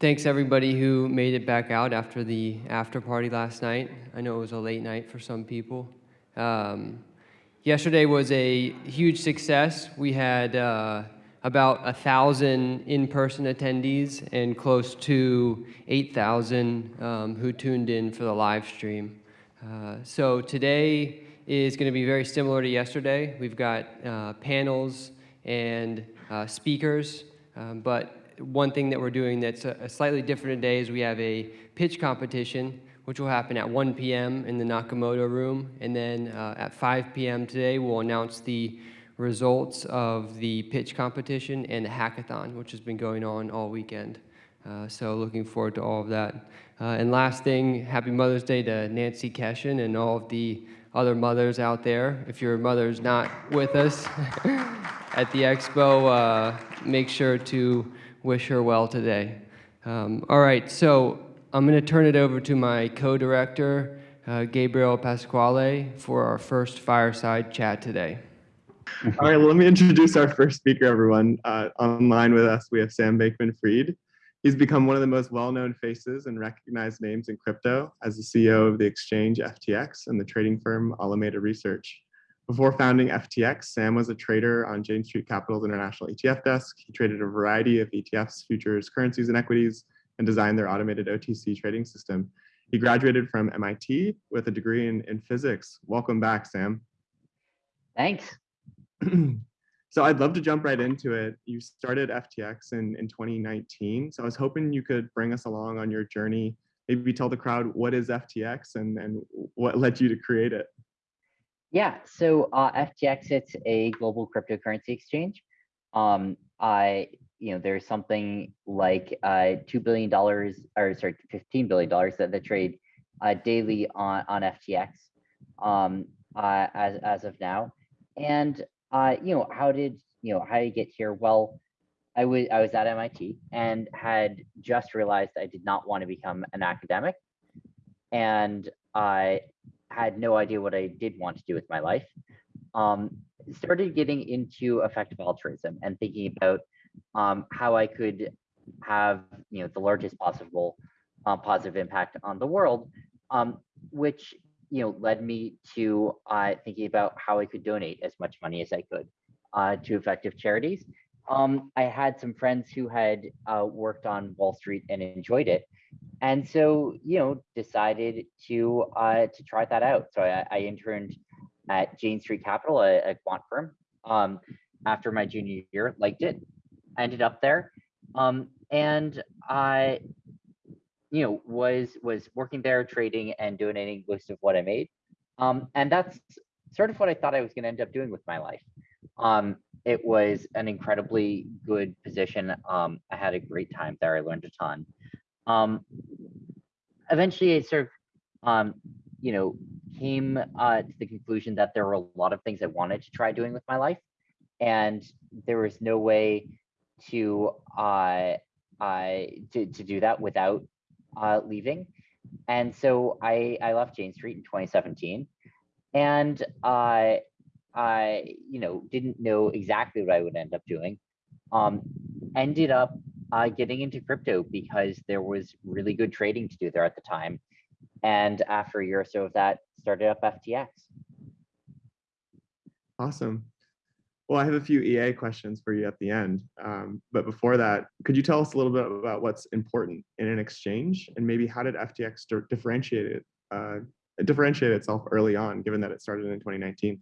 thanks everybody who made it back out after the after party last night. I know it was a late night for some people. Um, yesterday was a huge success. We had uh, about a thousand in-person attendees and close to 8,000 um, who tuned in for the live stream. Uh, so today is going to be very similar to yesterday. We've got uh, panels and uh, speakers, um, but one thing that we're doing that's a, a slightly different today is we have a pitch competition which will happen at 1 p.m. in the Nakamoto room. And then uh, at 5 p.m. today, we'll announce the results of the pitch competition and the hackathon, which has been going on all weekend. Uh, so looking forward to all of that. Uh, and last thing, happy Mother's Day to Nancy Keshin and all of the other mothers out there. If your mother's not with us at the expo, uh, make sure to wish her well today. Um, all right, so I'm going to turn it over to my co-director, uh, Gabriel Pasquale, for our first fireside chat today. All right, well, let me introduce our first speaker, everyone. Uh, online with us, we have Sam Bankman-Fried. He's become one of the most well-known faces and recognized names in crypto as the CEO of the exchange FTX and the trading firm Alameda Research. Before founding FTX, Sam was a trader on Jane Street Capital's international ETF desk. He traded a variety of ETFs, futures, currencies, and equities, and designed their automated OTC trading system. He graduated from MIT with a degree in, in physics. Welcome back, Sam. Thanks. so I'd love to jump right into it. You started FTX in, in 2019. So I was hoping you could bring us along on your journey. Maybe tell the crowd what is FTX and, and what led you to create it. Yeah, so uh, FTX, it's a global cryptocurrency exchange. Um, I, you know, there's something like uh, $2 billion, or sorry, $15 billion that, that trade uh, daily on, on FTX um, uh, as, as of now. And, uh, you know, how did, you know, how did I get here? Well, I was, I was at MIT and had just realized I did not want to become an academic. And I had no idea what I did want to do with my life. Um, started getting into effective altruism and thinking about um, how I could have you know the largest possible uh, positive impact on the world, um, which you know led me to uh, thinking about how I could donate as much money as I could uh, to effective charities. Um, I had some friends who had uh, worked on Wall Street and enjoyed it, and so you know decided to uh, to try that out. So I, I interned at Jane Street Capital, a, a quant firm, um, after my junior year. Liked it, ended up there, um, and I, you know, was was working there, trading and donating most of what I made, um, and that's sort of what I thought I was going to end up doing with my life. Um, it was an incredibly good position. Um, I had a great time there. I learned a ton. Um, eventually, I sort of, um, you know, came uh, to the conclusion that there were a lot of things I wanted to try doing with my life, and there was no way to uh, uh, to, to do that without uh, leaving. And so I, I left Jane Street in 2017, and uh, I, you know, didn't know exactly what I would end up doing. Um, ended up uh, getting into crypto because there was really good trading to do there at the time. And after a year or so of that, started up FTX. Awesome. Well, I have a few EA questions for you at the end. Um, but before that, could you tell us a little bit about what's important in an exchange and maybe how did FTX differentiate it, uh, differentiate itself early on, given that it started in 2019?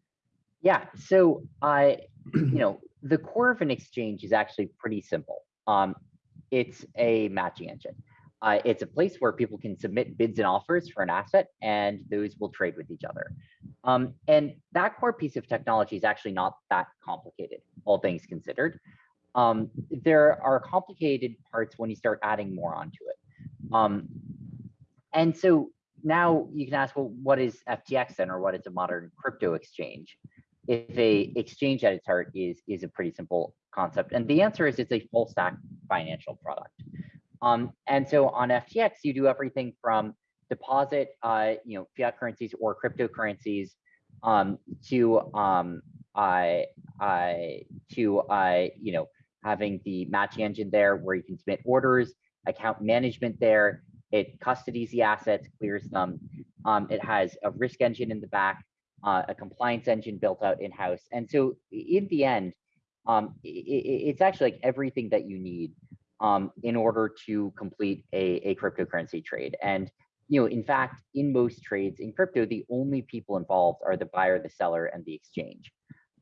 Yeah, so I, you know, the core of an exchange is actually pretty simple. Um, it's a matching engine. Uh, it's a place where people can submit bids and offers for an asset and those will trade with each other. Um, and that core piece of technology is actually not that complicated, all things considered. Um, there are complicated parts when you start adding more onto it. Um, and so now you can ask, well, what is FTX then, or what is a modern crypto exchange? If a exchange at its heart is, is a pretty simple concept. And the answer is it's a full stack financial product. Um, and so on FTX, you do everything from deposit, uh, you know, fiat currencies or cryptocurrencies um, to um, uh, uh, to uh, you know having the matching engine there where you can submit orders account management there. It custodies the assets, clears them. Um, it has a risk engine in the back, uh, a compliance engine built out in-house. And so in the end, um, i- i- it's actually like everything that you need um, in order to complete a, a cryptocurrency trade. And you know, in fact, in most trades in crypto, the only people involved are the buyer, the seller, and the exchange.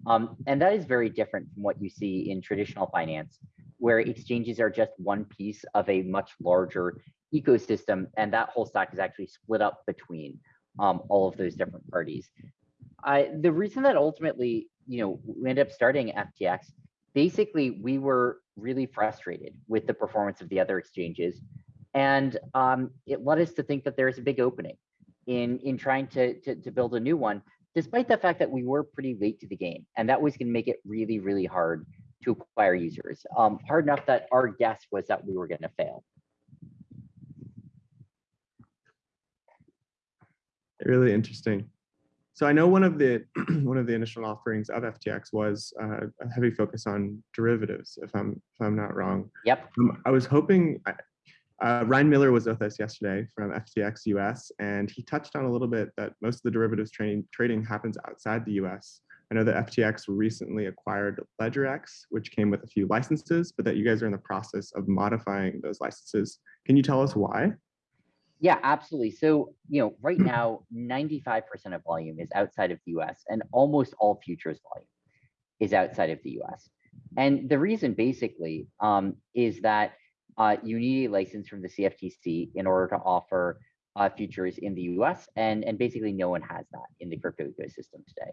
Um, and that is very different from what you see in traditional finance, where exchanges are just one piece of a much larger ecosystem, and that whole stack is actually split up between um, all of those different parties. I, the reason that ultimately, you know, we ended up starting FTX, basically we were really frustrated with the performance of the other exchanges, and um, it led us to think that there's a big opening in in trying to, to to build a new one, despite the fact that we were pretty late to the game, and that was going to make it really really hard to acquire users. Um, hard enough that our guess was that we were going to fail. Really interesting. So I know one of the one of the initial offerings of FTX was uh, a heavy focus on derivatives, if I'm if I'm not wrong. Yep. Um, I was hoping. I- Uh, Ryan Miller was with us yesterday from FTX US, and he touched on a little bit that most of the derivatives trading trading happens outside the US. I know that FTX recently acquired LedgerX, which came with a few licenses, but that you guys are in the process of modifying those licenses. Can you tell us why? Yeah, absolutely. So, you know, right now, 95% of volume is outside of the US and almost all futures volume is outside of the US. And the reason basically um, is that uh, you need a license from the CFTC in order to offer uh, futures in the US. And, and basically no one has that in the crypto ecosystem today.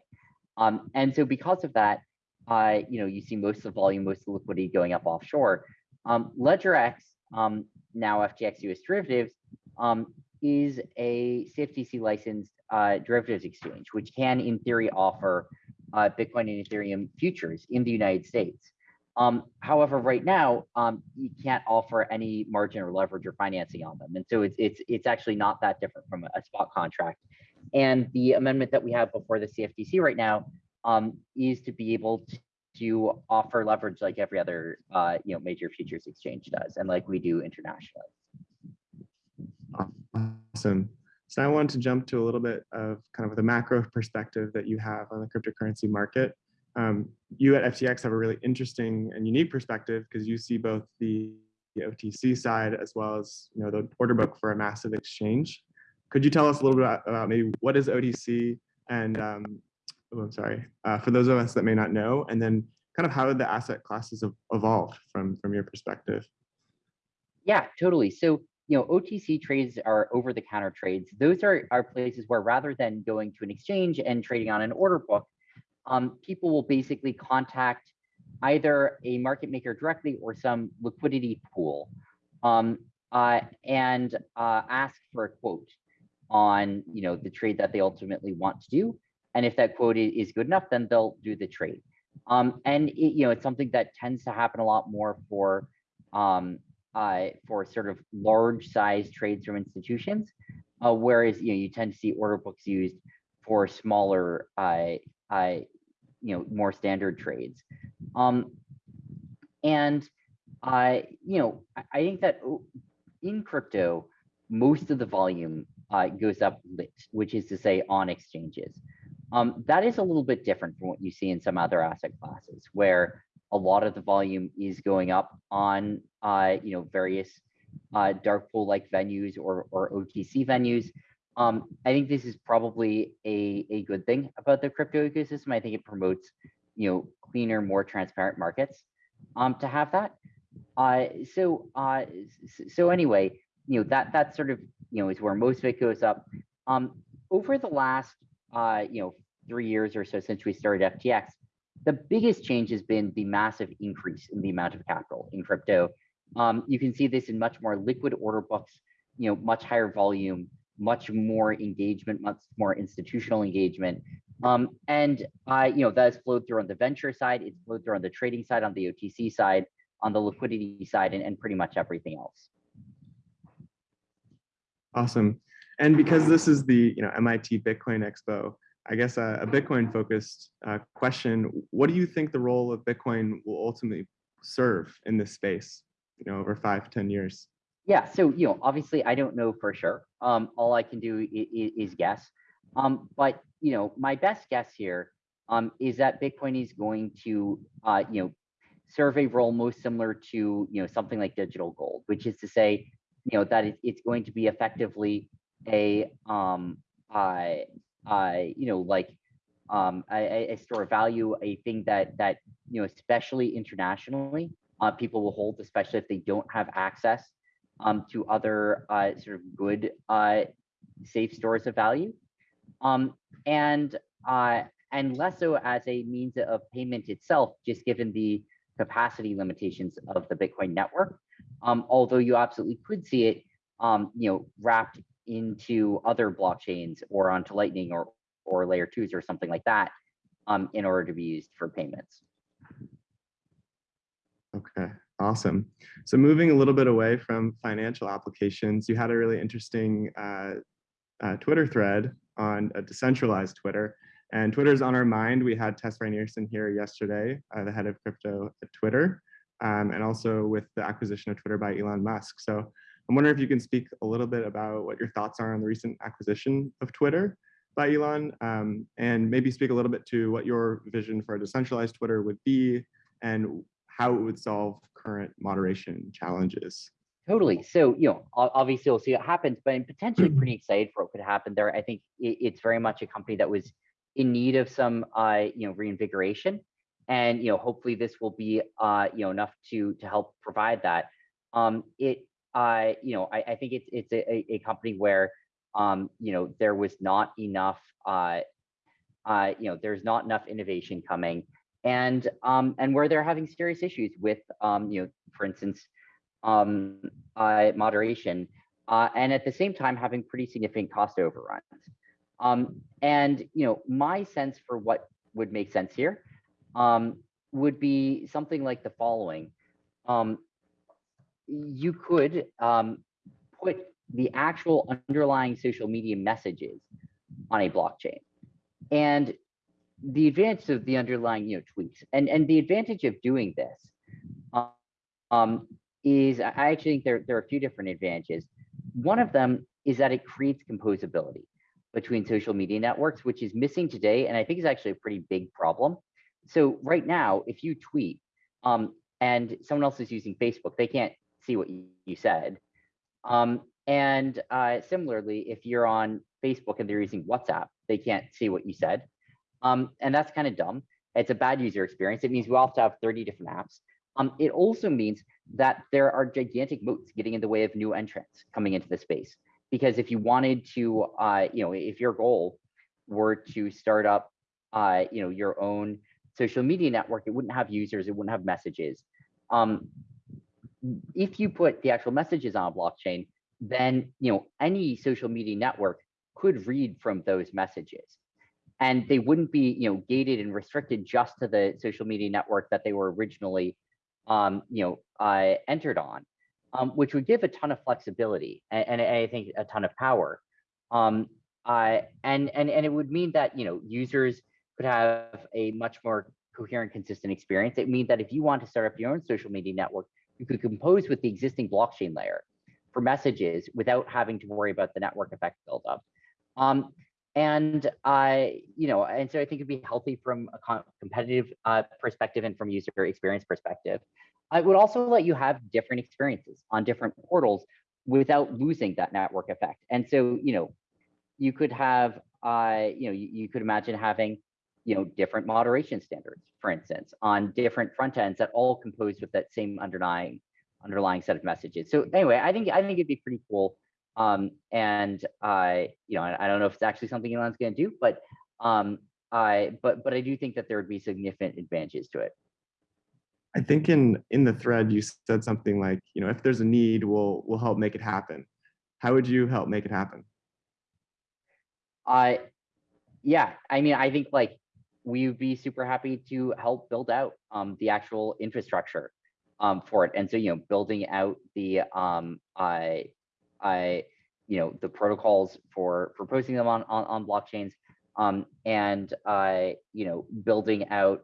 Um, and so because of that, uh, you know, you see most of the volume, most of the liquidity going up offshore. Um, LedgerX, um, now FTX US derivatives, um, is a CFTC licensed uh, derivatives exchange, which can, in theory, offer uh, Bitcoin and Ethereum futures in the United States. Um, however, right now, um, you can't offer any margin or leverage or financing on them, and so it's it's it's actually not that different from a, spot contract. And the amendment that we have before the CFTC right now um, is to be able to, to offer leverage like every other uh, you know major futures exchange does, and like we do internationally. Awesome. So I wanted to jump to a little bit of kind of the macro perspective that you have on the cryptocurrency market. Um, you at FTX have a really interesting and unique perspective because you see both the, the OTC side as well as you know the order book for a massive exchange. Could you tell us a little bit about, about maybe what is OTC and um, oh, I'm sorry uh, for those of us that may not know, and then kind of how the asset classes have evolved from from your perspective. Yeah, totally. So, you know, OTC trades are over the counter trades. Those are, are places where rather than going to an exchange and trading on an order book, um, people will basically contact either a market maker directly or some liquidity pool um, uh, and uh, ask for a quote on, you know, the trade that they ultimately want to do. And if that quote is good enough, then they'll do the trade. Um, and, it, you know, it's something that tends to happen a lot more for um, uh, for sort of large size trades from institutions, uh, whereas you know you tend to see order books used for smaller, uh, uh, you know, more standard trades. Um, and uh, you know, I, I think that in crypto, most of the volume uh, goes up lit, which is to say on exchanges. Um, that is a little bit different from what you see in some other asset classes, where a lot of the volume is going up on uh, you know various uh, dark pool like venues or or OTC venues. Um, I think this is probably a a good thing about the crypto ecosystem. I think it promotes you know cleaner, more transparent markets. Um, to have that. Uh, so uh, so anyway, you know that that sort of you know is where most of it goes up. Um, over the last uh, you know three years or so since we started FTX, the biggest change has been the massive increase in the amount of capital in crypto. Um, you can see this in much more liquid order books, you know, much higher volume, much more engagement, much more institutional engagement. Um, and uh, you know, that has flowed through on the venture side, it's flowed through on the trading side, on the OTC side, on the liquidity side, and, and pretty much everything else. Awesome. And because this is the you know MIT Bitcoin Expo, I guess a, a Bitcoin focused uh, question: What do you think the role of Bitcoin will ultimately serve in this space? You know, over five, ten years. Yeah, so, you know, obviously I don't know for sure. Um, all I can do is, is guess. Um, but, you know, my best guess here, um, is that Bitcoin is going to, uh, you know, serve a role most similar to, you know, something like digital gold, which is to say, you know, that it, it's going to be effectively a, um, uh, uh, you know, like, um, a, a- a store of value, a thing that, that, you know, especially internationally, uh, people will hold, especially if they don't have access um, to other uh, sort of good uh, safe stores of value, um, and uh, and less so as a means of payment itself, just given the capacity limitations of the Bitcoin network. Um, although you absolutely could see it, um, you know, wrapped into other blockchains or onto Lightning or or layer twos or something like that, um, in order to be used for payments. Okay, awesome. So moving a little bit away from financial applications, you had a really interesting uh, uh, Twitter thread on a decentralized Twitter. And Twitter's on our mind. We had Tess Rinearson here yesterday, uh, the head of crypto at Twitter, um, and also with the acquisition of Twitter by Elon Musk. So I'm wondering if you can speak a little bit about what your thoughts are on the recent acquisition of Twitter by Elon, um, and maybe speak a little bit to what your vision for a decentralized Twitter would be and how it would solve current moderation challenges. Totally. So, you know, obviously we'll see what happens, but I'm potentially pretty excited for what could happen there. I think it's very much a company that was in need of some, uh, you know, reinvigoration, and you know, hopefully this will be, uh, you know, enough to to help provide that. Um, it, uh, you know, I, I think it's it's a, a- a company where, um, you know, there was not enough, uh, uh, you know, there's not enough innovation coming, and um, and where they're having serious issues with, um, you know, for instance, um, uh, moderation, uh, and at the same time having pretty significant cost overruns. Um, and you know, my sense for what would make sense here um, would be something like the following: um, you could um, put the actual underlying social media messages on a blockchain, and the advantage of the underlying you know tweets, and and the advantage of doing this. Um, is I actually think there, there are a few different advantages. One of them is that it creates composability between social media networks, which is missing today, and I think is actually a pretty big problem. So right now, if you tweet um, and someone else is using Facebook, they can't see what you, said. Um, and uh, similarly, if you're on Facebook and they're using WhatsApp, they can't see what you said. Um, and that's kind of dumb. It's a bad user experience. It means we all have to have 30 different apps. Um, it also means that there are gigantic moats getting in the way of new entrants coming into the space. Because if you wanted to, uh, you know, if your goal were to start up, uh, you know, your own social media network, it wouldn't have users, it wouldn't have messages. Um, if you put the actual messages on a blockchain, then you know any social media network could read from those messages and they wouldn't be you know gated and restricted just to the social media network that they were originally um, you know, uh, entered on, um, which would give a ton of flexibility and, and I think a ton of power. Um, uh, and and and it would mean that you know users could have a much more coherent, consistent experience. It means that if you want to start up your own social media network, you could compose with the existing blockchain layer for messages without having to worry about the network effect buildup. Um, and I, you know, and so I think it'd be healthy from a competitive uh, perspective and from user experience perspective. I would also let you have different experiences on different portals without losing that network effect. And so, you know, you could have, uh, you know, you, you could imagine having, you know, different moderation standards, for instance, on different front ends that all compose with that same underlying underlying set of messages. So anyway, I think I think it'd be pretty cool um, and I, you know, I, I don't know if it's actually something Elon's going to do, but um, I, but but I do think that there would be significant advantages to it. I think in in the thread you said something like, you know, if there's a need, we'll we'll help make it happen. How would you help make it happen? I, yeah, I mean, I think like we would be super happy to help build out um, the actual infrastructure um, for it, and so you know, building out the um, I, I, you know, the protocols for for posting them on on, on blockchains, um, and uh, you know, building out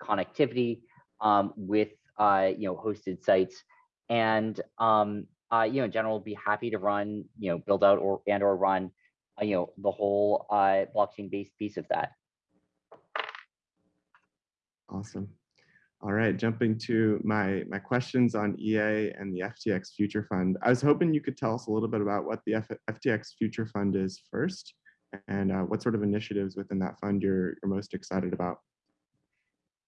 connectivity um, with uh, you know hosted sites, and um, uh, you know, in general, be happy to run, you know, build out or and or run, uh, you know, the whole uh, blockchain based piece of that. Awesome. All right, jumping to my my questions on EA and the FTX Future Fund. I was hoping you could tell us a little bit about what the F FTX Future Fund is first, and uh, what sort of initiatives within that fund you're you're most excited about.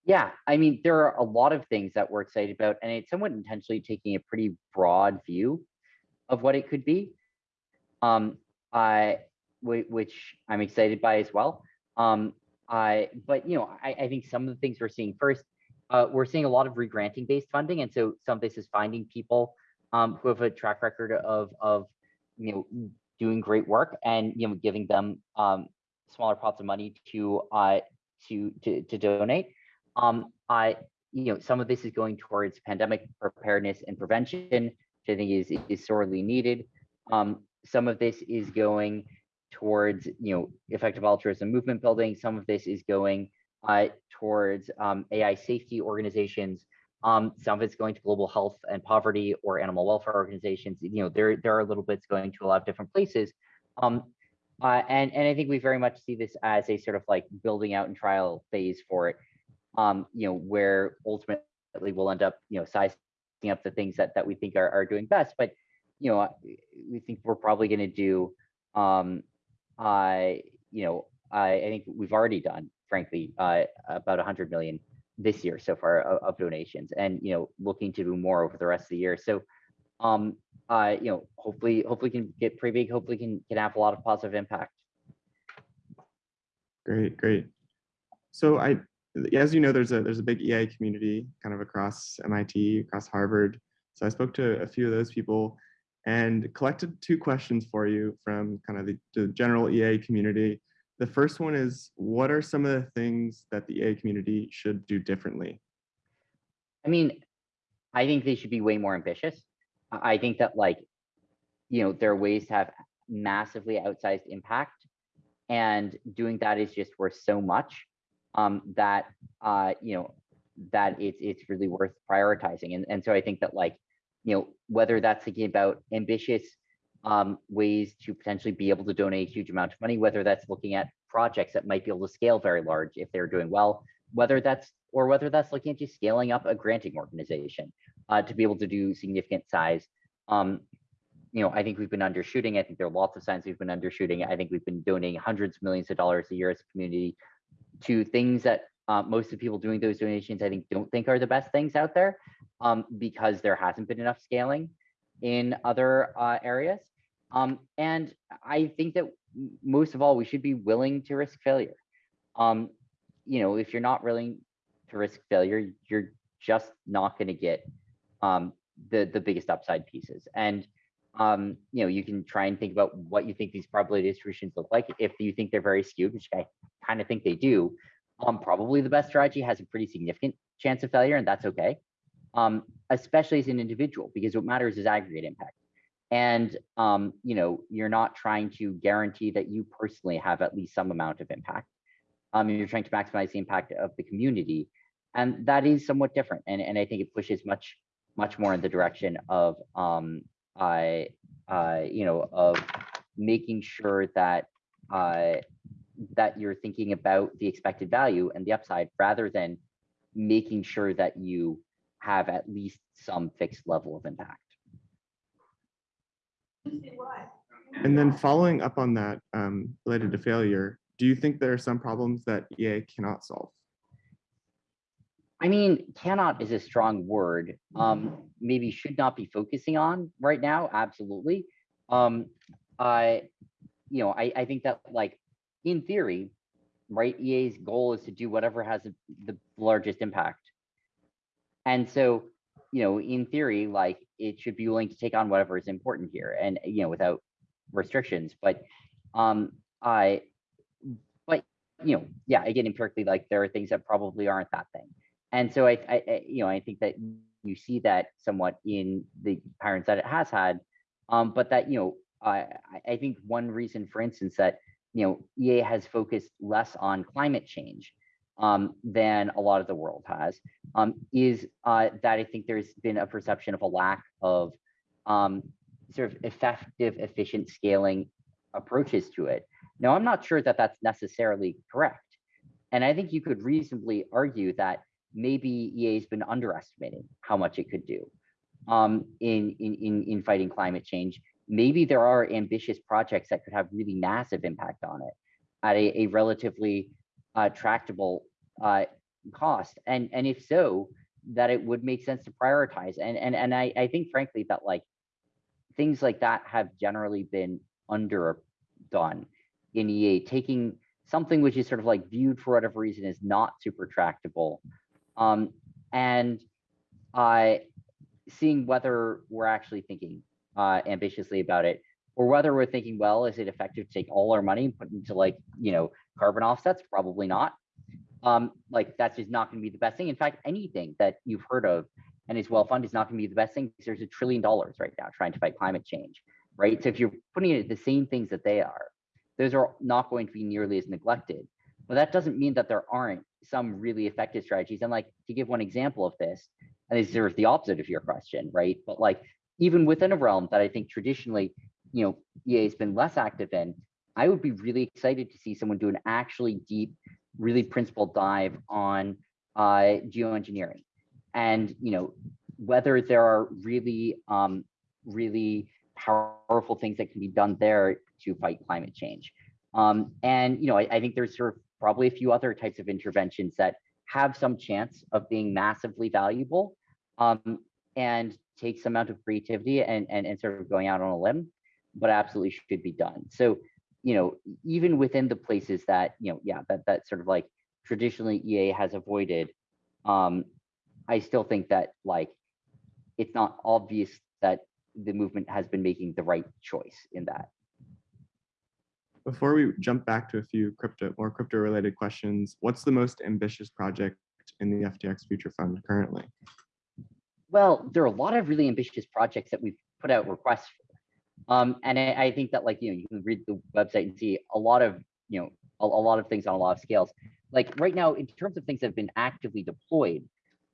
Yeah, I mean, there are a lot of things that we're excited about, and it's somewhat intentionally taking a pretty broad view of what it could be. Um, I, which I'm excited by as well. Um, I, but you know, I, I think some of the things we're seeing first, uh, we're seeing a lot of regranting based funding, and so some of this is finding people um, who have a track record of of you know doing great work and you know giving them um, smaller pots of money to uh, to to to donate. Um, I, you know, some of this is going towards pandemic preparedness and prevention, which I think is is sorely needed. Um, some of this is going towards, you know, effective altruism movement building. Some of this is going uh, towards um, AI safety organizations. Um, some of it's going to global health and poverty or animal welfare organizations. You know, there there are little bits going to a lot of different places. Um, uh, and and I think we very much see this as a sort of like building out and trial phase for it um, you know, where ultimately we'll end up, you know, sizing up the things that that we think are, are doing best. But you know, we think we're probably going to do, um, I, you know, I, I think we've already done, frankly, uh, about 100 million this year so far of, of donations, and you know, looking to do more over the rest of the year. So, um, uh, you know, hopefully, hopefully can get pretty big. Hopefully, can can have a lot of positive impact. Great, great. So I, as you know, there's a there's a big EA community kind of across MIT, across Harvard. So I spoke to a few of those people and collected two questions for you from kind of the, the general EA community. The first one is, what are some of the things that the EA community should do differently? I mean, I think they should be way more ambitious. I think that like, you know, there are ways to have massively outsized impact, and doing that is just worth so much um, that uh, you know that it's it's really worth prioritizing. And and so I think that like, you know, whether that's thinking about ambitious um, ways to potentially be able to donate a huge amount of money, whether that's looking at projects that might be able to scale very large if they're doing well, whether that's or whether that's looking at just scaling up a granting organization uh, to be able to do significant size. Um, you know, I think we've been undershooting. I think there are lots of signs we've been undershooting. I think we've been donating hundreds of millions of dollars a year as a community to things that uh, most of the people doing those donations, I think, don't think are the best things out there um, because there hasn't been enough scaling in other uh, areas. Um, and I think that most of all, we should be willing to risk failure. Um, you know, if you're not willing to risk failure, you're just not going to get um, the the biggest upside pieces. And um, you know, you can try and think about what you think these probability distributions look like. If you think they're very skewed, which I kind of think they do, um, probably the best strategy has a pretty significant chance of failure, and that's okay. Um, especially as an individual, because what matters is aggregate impact. And um, you know, you're not trying to guarantee that you personally have at least some amount of impact. Um, you're trying to maximize the impact of the community, and that is somewhat different. And and I think it pushes much much more in the direction of um, I, uh, you know, of making sure that uh, that you're thinking about the expected value and the upside rather than making sure that you have at least some fixed level of impact. And then following up on that, um, related to failure, do you think there are some problems that EA cannot solve? I mean, cannot is a strong word. Um, maybe should not be focusing on right now. Absolutely. Um, I, you know, I, I think that like in theory, right? EA's goal is to do whatever has the- largest impact. And so, you know, in theory, like it should be willing to take on whatever is important here and, you know, without restrictions. But, um, I, but, you know, yeah, again, empirically, like there are things that probably aren't that thing. And so I, I, you know, I think that you see that somewhat in the patterns that it has had. Um, but that, you know, I- I think one reason, for instance, that, you know, EA has focused less on climate change um, than a lot of the world has, um, is uh, that I think there's been a perception of a lack of um, sort of effective, efficient scaling approaches to it. Now, I'm not sure that that's necessarily correct. And I think you could reasonably argue that maybe EA has been underestimating how much it could do um, in, in, in, in fighting climate change. Maybe there are ambitious projects that could have really massive impact on it at a, a relatively uh, tractable uh, cost. And, and if so, that it would make sense to prioritize. And, and, and I, I think frankly that like things like that have generally been underdone in EA, taking something which is sort of like viewed for whatever reason is not super tractable. Um, and uh, seeing whether we're actually thinking uh, ambitiously about it or whether we're thinking, well, is it effective to take all our money and put into like, you know, carbon offsets? Probably not. Um, like that's just not going to be the best thing. In fact, anything that you've heard of and is well funded is not going to be the best thing because there's a trillion dollars right now trying to fight climate change, right? So if you're putting it the same things that they are, those are not going to be nearly as neglected. But that doesn't mean that there aren't some really effective strategies. And like to give one example of this, and this is the opposite of your question, right? But like even within a realm that I think traditionally, you know, EA has been less active in, I would be really excited to see someone do an actually deep, really principled dive on uh, geoengineering, and you know whether there are really, um, really powerful things that can be done there to fight climate change. Um, and you know, I, I think there's sort of probably a few other types of interventions that have some chance of being massively valuable um, and take some amount of creativity and, and, and sort of going out on a limb, but absolutely should be done. So, you know, even within the places that, you know, yeah, that, that sort of like traditionally EA has avoided, um, I still think that like, it's not obvious that the movement has been making the right choice in that. Before we jump back to a few crypto, more crypto related questions, what's the most ambitious project in the FTX Future Fund currently? Well, there are a lot of really ambitious projects that we've put out requests for. Um, and I, I, think that like, you know, you can read the website and see a lot of, you know, a, a, lot of things on a lot of scales. Like right now, in terms of things that have been actively deployed,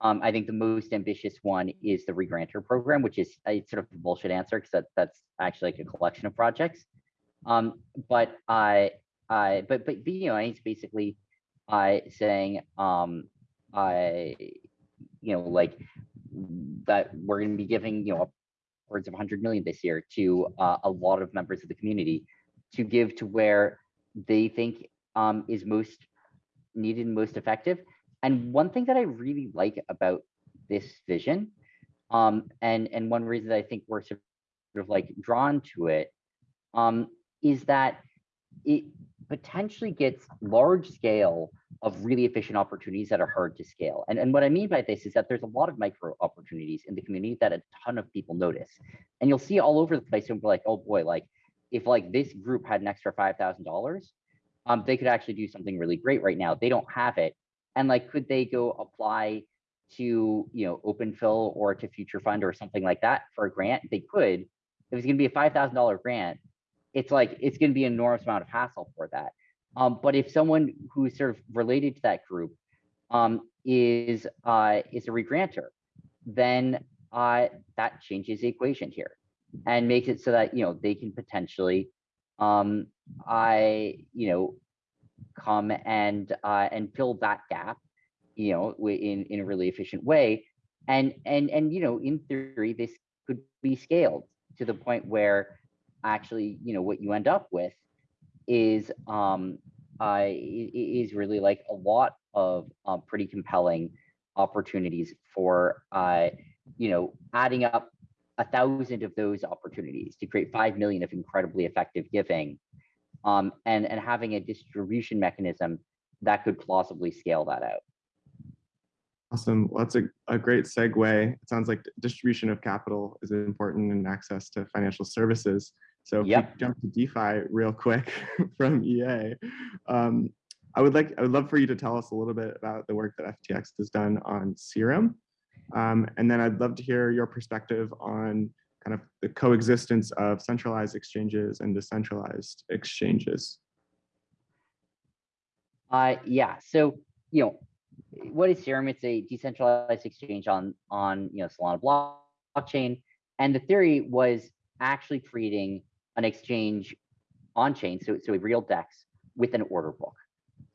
um, I think the most ambitious one is the regranter program, which is a sort of a bullshit answer because that, that's actually like a collection of projects. Um, but I, I, but, but, you know, it's basically I saying, um, I, you know, like that we're going to be giving, you know, upwards of 100 million this year to uh, a lot of members of the community to give to where they think um, is most needed and most effective. And one thing that I really like about this vision, um, and and one reason that I think we're sort of like drawn to it, um, is that it potentially gets large scale of really efficient opportunities that are hard to scale. And, and what I mean by this is that there's a lot of micro opportunities in the community that a ton of people notice. And you'll see all over the place and be like, oh boy, like if like this group had an extra $5,000, um, they could actually do something really great right now. They don't have it. And like, could they go apply to, you know, OpenPhil or to Future Fund or something like that for a grant? They could. If it's going to be a $5,000 grant, it's like, it's going to be an enormous amount of hassle for that. Um, but if someone who's sort of related to that group um, is uh, is a regranter, then uh, that changes the equation here and makes it so that you know they can potentially um, I you know come and uh, and fill that gap you know in in a really efficient way and and and you know in theory this could be scaled to the point where actually you know what you end up with is um uh is really like a lot of um, pretty compelling opportunities for uh you know adding up a thousand of those opportunities to create five million of incredibly effective giving um and and having a distribution mechanism that could plausibly scale that out Awesome. Well, that's a, a great segue. It sounds like distribution of capital is important and access to financial services. So if Yep. we jump to DeFi real quick from EA, um, I would like I would love for you to tell us a little bit about the work that FTX has done on Serum, um, and then I'd love to hear your perspective on kind of the coexistence of centralized exchanges and decentralized exchanges. Uh, yeah. So, you know, what is Serum? It's a decentralized exchange on on you know Solana blockchain, And the theory was actually creating an exchange on chain, so, so a real DEX with an order book.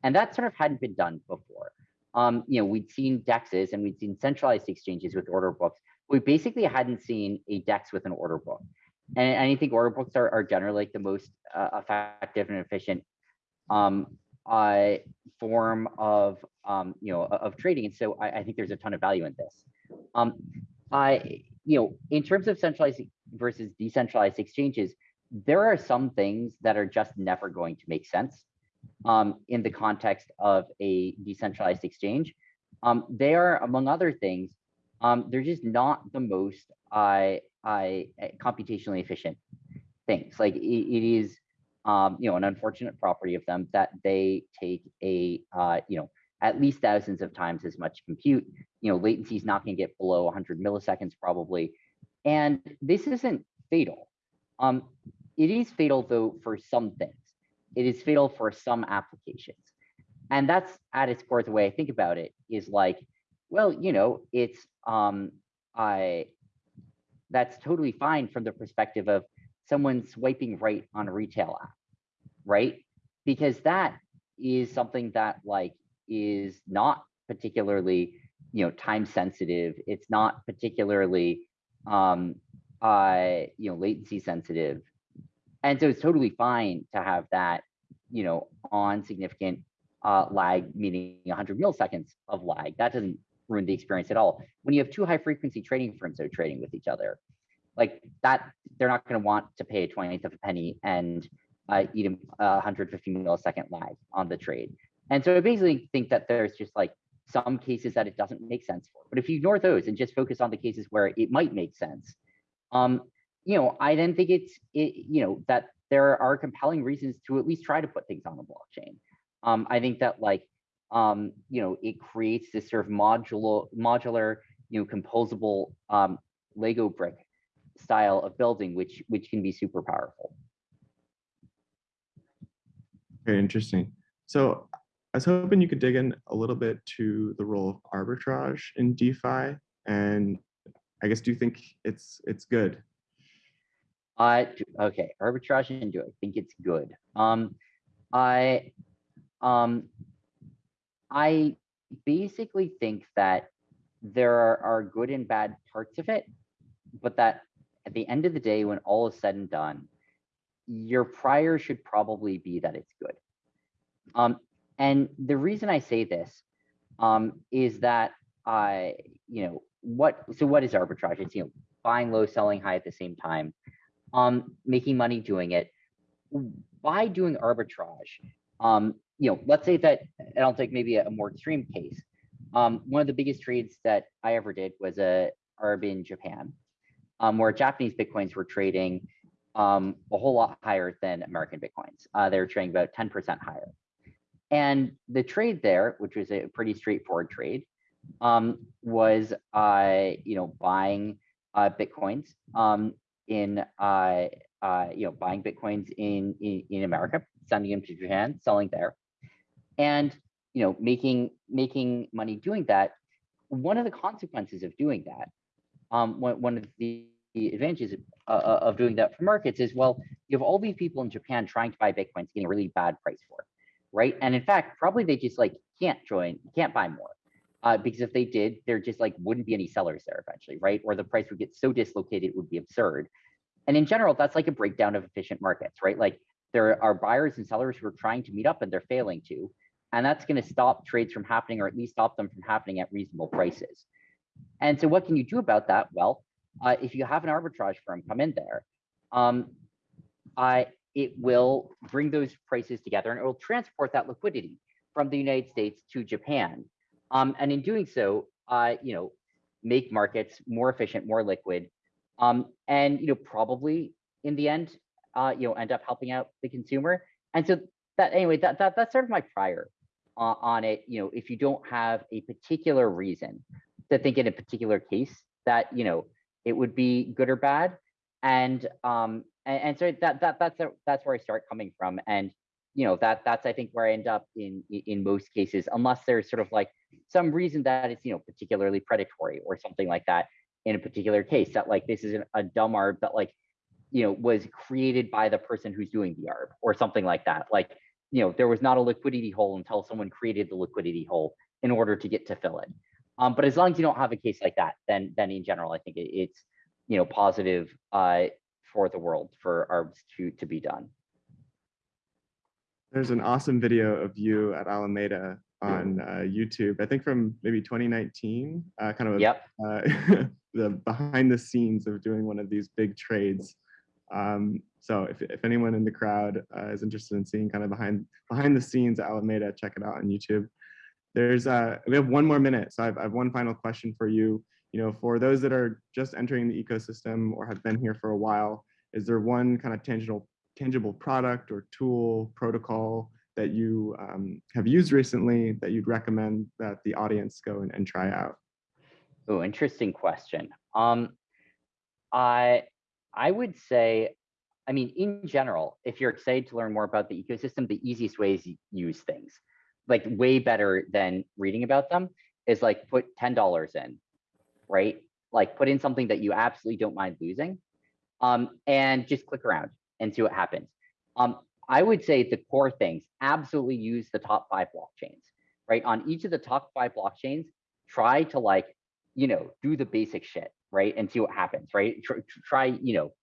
And that sort of hadn't been done before. Um, you know, we'd seen DEXs and we'd seen centralized exchanges with order books. We basically hadn't seen a DEX with an order book. And, and I think order books are, are generally like the most uh, effective and efficient um, uh, form of um, you know of trading. And so I, I think there's a ton of value in this. Um, I you know in terms of centralized versus decentralized exchanges, there are some things that are just never going to make sense um, in the context of a decentralized exchange. Um, they are, among other things, um, they're just not the most I I computationally efficient things. Like it, it is, um, you know, an unfortunate property of them that they take a, uh, you know, at least thousands of times as much compute. You know, latency is not going to get below 100 milliseconds probably, and this isn't fatal. Um, it is fatal though for some things. It is fatal for some applications, and that's at its core. The way I think about it is like, well, you know, it's um, I that's totally fine from the perspective of someone swiping right on a retail app, right? Because that is something that like is not particularly, you know, time sensitive. It's not particularly, um, uh, you know, latency sensitive. And so it's totally fine to have that, you know, on significant uh, lag, meaning 100 milliseconds of lag. That doesn't ruin the experience at all. When you have two high frequency trading firms that are trading with each other, like that, they're not going to want to pay a 20th of a penny and uh, eat a 150 millisecond lag on the trade. And so I basically think that there's just like some cases that it doesn't make sense for. But if you ignore those and just focus on the cases where it might make sense, um, you know, I then think it's, it, you know, that there are compelling reasons to at least try to put things on the blockchain. Um, I think that like, um, you know, it creates this sort of modular, modular, you know, composable um, Lego brick style of building, which which can be super powerful. Very interesting. So I was hoping you could dig in a little bit to the role of arbitrage in DeFi, and I guess do you think it's it's good? Uh, okay, arbitrage and do I think it's good? Um, I, um, I basically think that there are, are good and bad parts of it, but that at the end of the day, when all is said and done, your prior should probably be that it's good. Um, and the reason I say this um, is that I, you know, what, so what is arbitrage? It's, you know, buying low, selling high at the same time, um, making money doing it. By doing arbitrage, um, you know, let's say that, and I'll take maybe a, a more extreme case. Um, one of the biggest trades that I ever did was a arb in Japan, um, where Japanese Bitcoins were trading um, a whole lot higher than American Bitcoins. Uh, they were trading about 10% higher. And the trade there, which was a pretty straightforward trade, um, was uh, you know buying uh, bitcoins um, in uh, uh, you know buying bitcoins in, in in America, sending them to Japan, selling there, and you know making making money doing that. One of the consequences of doing that, um, one one of the advantages of, uh, of doing that for markets is well, you have all these people in Japan trying to buy bitcoins, getting a really bad price for it right? And in fact, probably they just like can't join, can't buy more. Uh, because if they did, there just like wouldn't be any sellers there eventually, right? Or the price would get so dislocated, it would be absurd. And in general, that's like a breakdown of efficient markets, right? Like there are buyers and sellers who are trying to meet up and they're failing to. And that's going to stop trades from happening or at least stop them from happening at reasonable prices. And so what can you do about that? Well, uh, if you have an arbitrage firm come in there, um, I, it will bring those prices together and it will transport that liquidity from the United States to Japan. Um, and in doing so, uh, you know, make markets more efficient, more liquid, um, and you know, probably in the end, uh, you know, end up helping out the consumer. And so that anyway, that, that that's sort of my prior uh, on it. You know, if you don't have a particular reason to think in a particular case that you know it would be good or bad, and um, and, and so that that that's a, that's where I start coming from, and you know that that's I think where I end up in in most cases, unless there's sort of like some reason that it's you know particularly predatory or something like that. in a particular case that like this is an- a dumb arb that like, you know, was created by the person who's doing the arb or something like that. Like, you know, there was not a liquidity hole until someone created the liquidity hole in order to get to fill it. Um, but as long as you don't have a case like that, then then in general, I think it, it's you know positive uh, for the world for arbs to to be done. There's an awesome video of you at Alameda on uh, YouTube, I think from maybe 2019, uh, kind of a Yep. uh, the behind the scenes of doing one of these big trades. Um, so if, if anyone in the crowd uh, is interested in seeing kind of behind behind the scenes at Alameda, check it out on YouTube. There's uh, we have one more minute, so I've, I have one final question for you. You know, for those that are just entering the ecosystem or have been here for a while, is there one kind of tangible tangible product or tool protocol that you um, have used recently that you'd recommend that the audience go and, and try out? Oh, interesting question. Um, I I would say, I mean, in general, if you're excited to learn more about the ecosystem, the easiest way is use things. Like way better than reading about them is like put ten dollars in, right? Like put in something that you absolutely don't mind losing, um, and just click around and see what happens. Um, I would say the core things absolutely use the top five blockchains, right? On each of the top five blockchains, try to like you know, do the basic shit, right? And see what happens, right? Try, try, you know,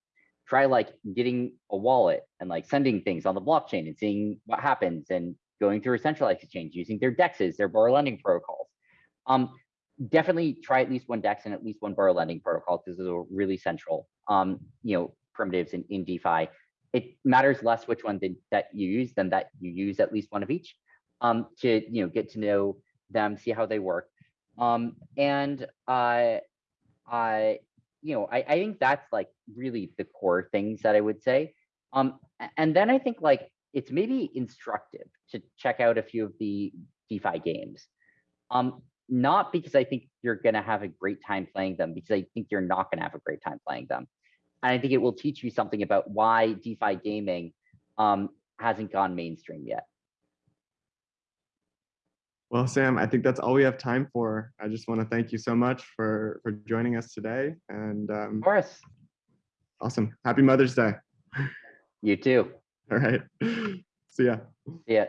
try like getting a wallet and like sending things on the blockchain and seeing what happens and going through a centralized exchange using their dexes, their borrow lending protocols. Um, definitely try at least one dex and at least one borrow lending protocol because those are really central, um, you know, primitives in, in DeFi. It matters less which one did, that you use than that you use at least one of each um, to, you know, get to know them, see how they work. Um, and uh, I, you know, I, I think that's like really the core things that I would say. Um, and then I think like it's maybe instructive to check out a few of the DeFi games. Um, not because I think you're gonna have a great time playing them, because I think you're not gonna have a great time playing them. And I think it will teach you something about why DeFi gaming um, hasn't gone mainstream yet. Well, Sam, I think that's all we have time for. I just want to thank you so much for for joining us today. And um, Of course, awesome. Happy Mother's Day. you too. All right. See ya. See ya.